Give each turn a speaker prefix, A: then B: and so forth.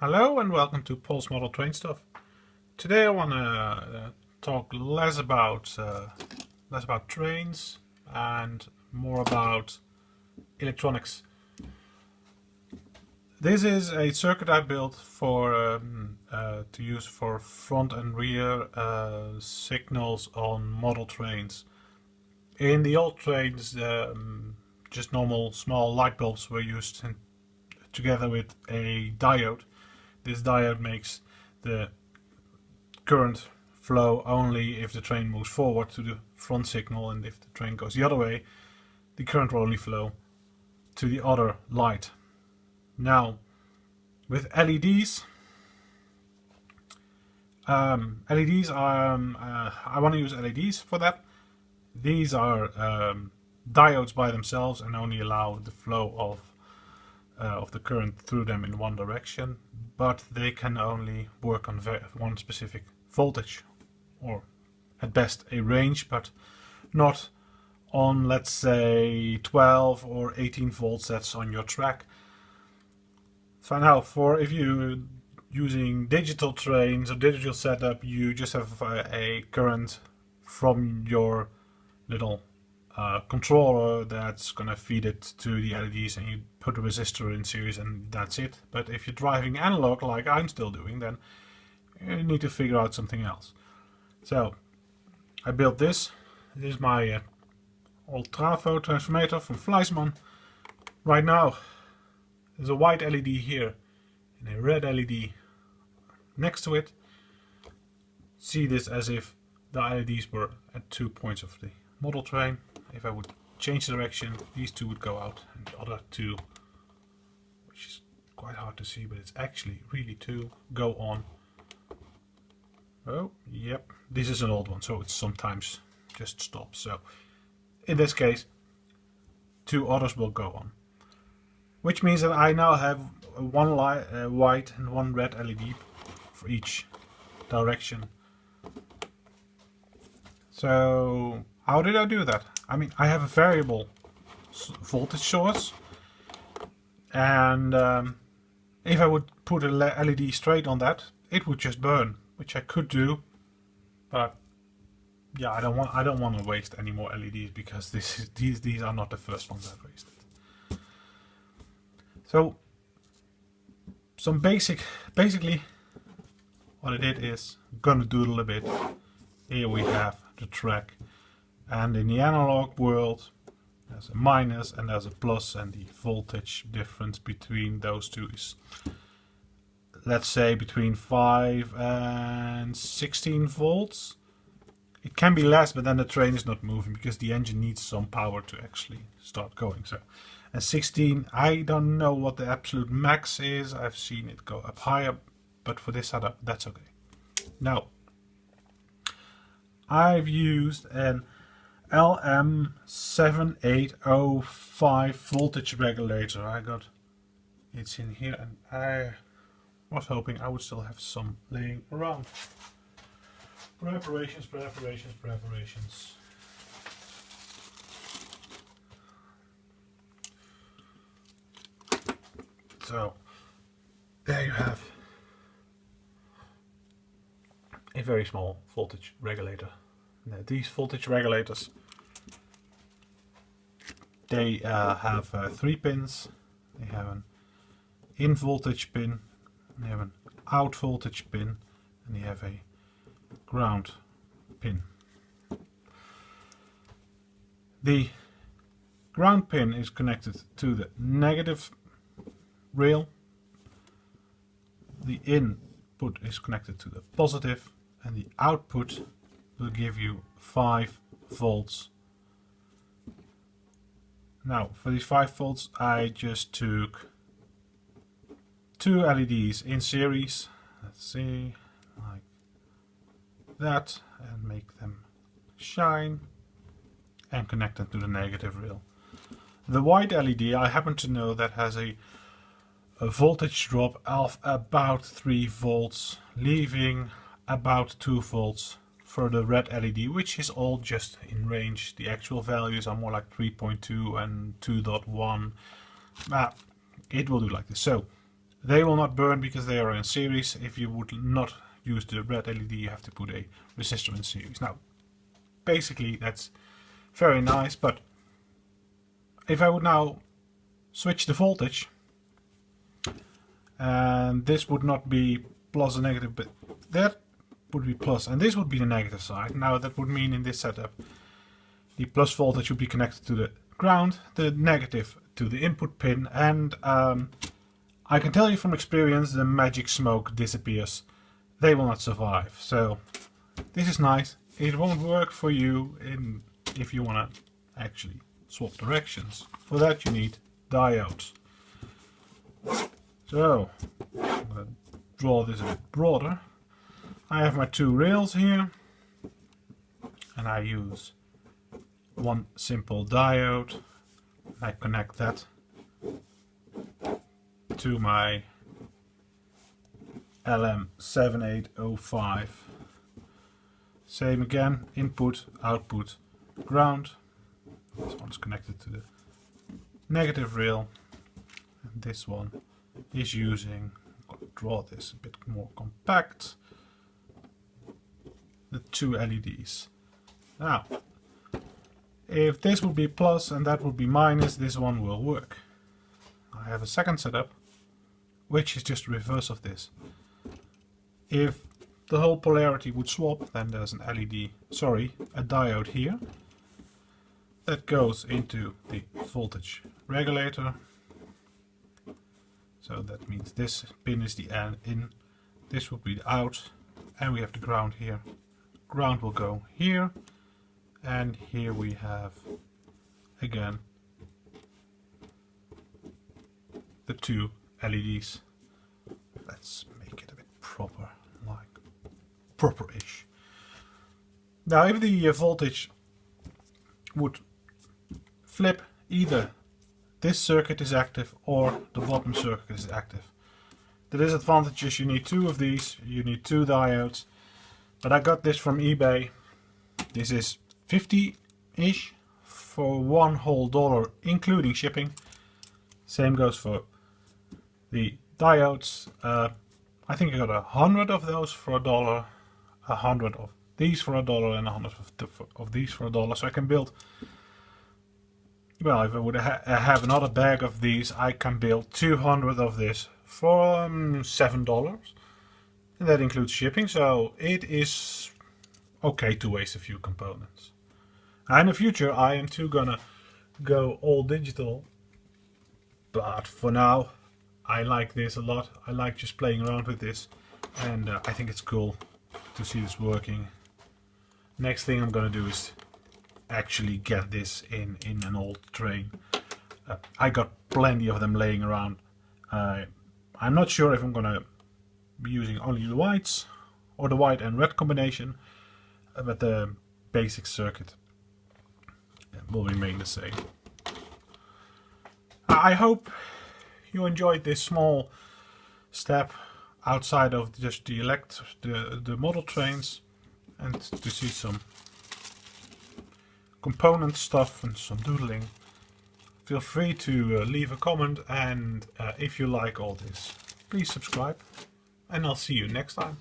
A: Hello and welcome to Paul's Model Train Stuff. Today I want to uh, talk less about uh, less about trains and more about electronics. This is a circuit I built for um, uh, to use for front and rear uh, signals on model trains. In the old trains, um, just normal small light bulbs were used in, together with a diode this diode makes the current flow only if the train moves forward to the front signal and if the train goes the other way the current will only flow to the other light. Now with LEDs um, LEDs are, um, uh, I want to use LEDs for that. These are um, diodes by themselves and only allow the flow of Uh, of the current through them in one direction, but they can only work on one specific voltage, or at best a range, but not on let's say 12 or 18 volts that's on your track. So now for if you using digital trains or digital setup you just have a, a current from your little controller that's gonna feed it to the LEDs and you put a resistor in series and that's it. But if you're driving analog like I'm still doing then you need to figure out something else. So I built this. This is my uh, old Trafo transformator from Fleischmann. Right now there's a white LED here and a red LED next to it. See this as if the LEDs were at two points of the model train if I would change the direction, these two would go out, and the other two, which is quite hard to see, but it's actually really two, go on. Oh, yep, this is an old one, so it sometimes just stops. So, in this case, two others will go on. Which means that I now have one light, uh, white and one red LED for each direction. So, how did I do that? I mean, I have a variable voltage source, and um, if I would put a LED straight on that, it would just burn, which I could do, but yeah, I don't want I don't want to waste any more LEDs because this is, these these are not the first ones I've wasted. So some basic basically what I did is gonna doodle a bit. Here we have the track and in the analog world there's a minus and there's a plus and the voltage difference between those two is let's say between 5 and 16 volts. It can be less but then the train is not moving because the engine needs some power to actually start going. So and 16 I don't know what the absolute max is. I've seen it go up higher but for this setup that's okay. Now I've used an LM7805 voltage regulator. I got it's in here and I was hoping I would still have some laying around. Preparations, preparations, preparations. So there you have a very small voltage regulator. Now, these voltage regulators they uh, have uh, three pins. They have an in voltage pin, they have an out voltage pin, and they have a ground pin. The ground pin is connected to the negative rail. The input is connected to the positive and the output will give you 5 volts. Now for these 5 volts I just took two LEDs in series, let's see, like that and make them shine and connect them to the negative rail. The white LED I happen to know that has a, a voltage drop of about 3 volts leaving about 2 volts for the red LED, which is all just in range. The actual values are more like 3.2 and 2.1. But ah, it will do like this. So They will not burn because they are in series. If you would not use the red LED, you have to put a resistor in series. Now, basically that's very nice, but if I would now switch the voltage, and this would not be plus or negative, but that would be plus, and this would be the negative side. Now that would mean in this setup, the plus voltage would be connected to the ground, the negative to the input pin, and um, I can tell you from experience the magic smoke disappears. They will not survive. So this is nice. It won't work for you in if you want to actually swap directions. For that you need diodes. So I'm going to draw this a bit broader. I have my two rails here and I use one simple diode. I connect that to my LM7805. Same again, input, output, ground. This one is connected to the negative rail. And this one is using, I'll draw this a bit more compact, the two LEDs. Now, if this would be plus and that would be minus, this one will work. I have a second setup which is just reverse of this. If the whole polarity would swap, then there's an LED, sorry, a diode here that goes into the voltage regulator. So that means this pin is the in, this would be the out, and we have the ground here. Ground will go here, and here we have again the two LEDs. Let's make it a bit proper, like proper-ish. Now if the uh, voltage would flip, either this circuit is active or the bottom circuit is active. The disadvantage is you need two of these, you need two diodes, but I got this from eBay. This is 50-ish for one whole dollar including shipping. Same goes for the diodes. Uh, I think I got a hundred of those for a dollar, a hundred of these for a dollar, and a hundred of, of these for a dollar. So I can build. Well, if I would ha have another bag of these, I can build 200 of this for um, seven dollars, and that includes shipping. So it is okay to waste a few components. In the future, I am too gonna go all digital, but for now, I like this a lot. I like just playing around with this and uh, I think it's cool to see this working. Next thing I'm gonna do is actually get this in, in an old train. Uh, I got plenty of them laying around. Uh, I'm not sure if I'm gonna using only the whites or the white and red combination, uh, but the basic circuit will remain the same. I hope you enjoyed this small step outside of just the elect the, the model trains and to see some component stuff and some doodling feel free to uh, leave a comment and uh, if you like all this please subscribe and I'll see you next time